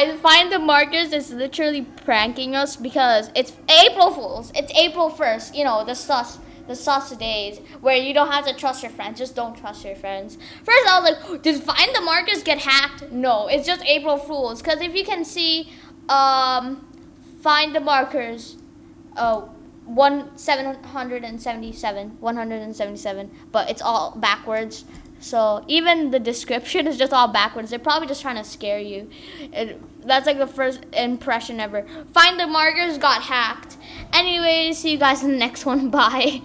guys, Find the Markers is literally pranking us because it's April Fools. It's April 1st, you know, the sus the sus days where you don't have to trust your friends. Just don't trust your friends. First, I was like, did Find the Markers get hacked? No, it's just April Fools. Because if you can see, um, Find the Markers, oh, one seven hundred and seventy seven, one hundred and seventy seven, but it's all backwards. So even the description is just all backwards. They're probably just trying to scare you. It, that's like the first impression ever. Find the markers got hacked. Anyways, see you guys in the next one. Bye.